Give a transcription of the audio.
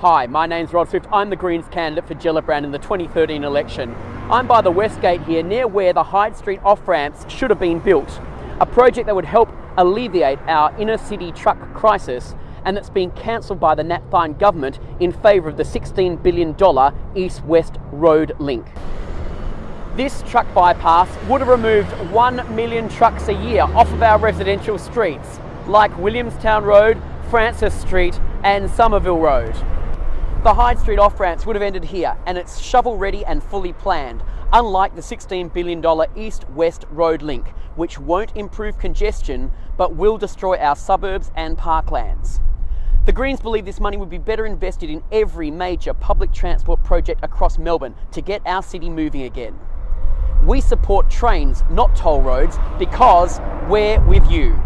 Hi, my name's Rod Swift. I'm the Greens candidate for Gellibrand in the 2013 election. I'm by the West Gate here, near where the Hyde Street off ramps should have been built. A project that would help alleviate our inner city truck crisis and that's been cancelled by the Napthine government in favour of the $16 billion east west road link. This truck bypass would have removed 1 million trucks a year off of our residential streets, like Williamstown Road, Francis Street, and Somerville Road. The Hyde Street off ramps would have ended here, and it's shovel ready and fully planned, unlike the $16 billion east west road link, which won't improve congestion but will destroy our suburbs and parklands. The Greens believe this money would be better invested in every major public transport project across Melbourne to get our city moving again. We support trains, not toll roads, because we're with you.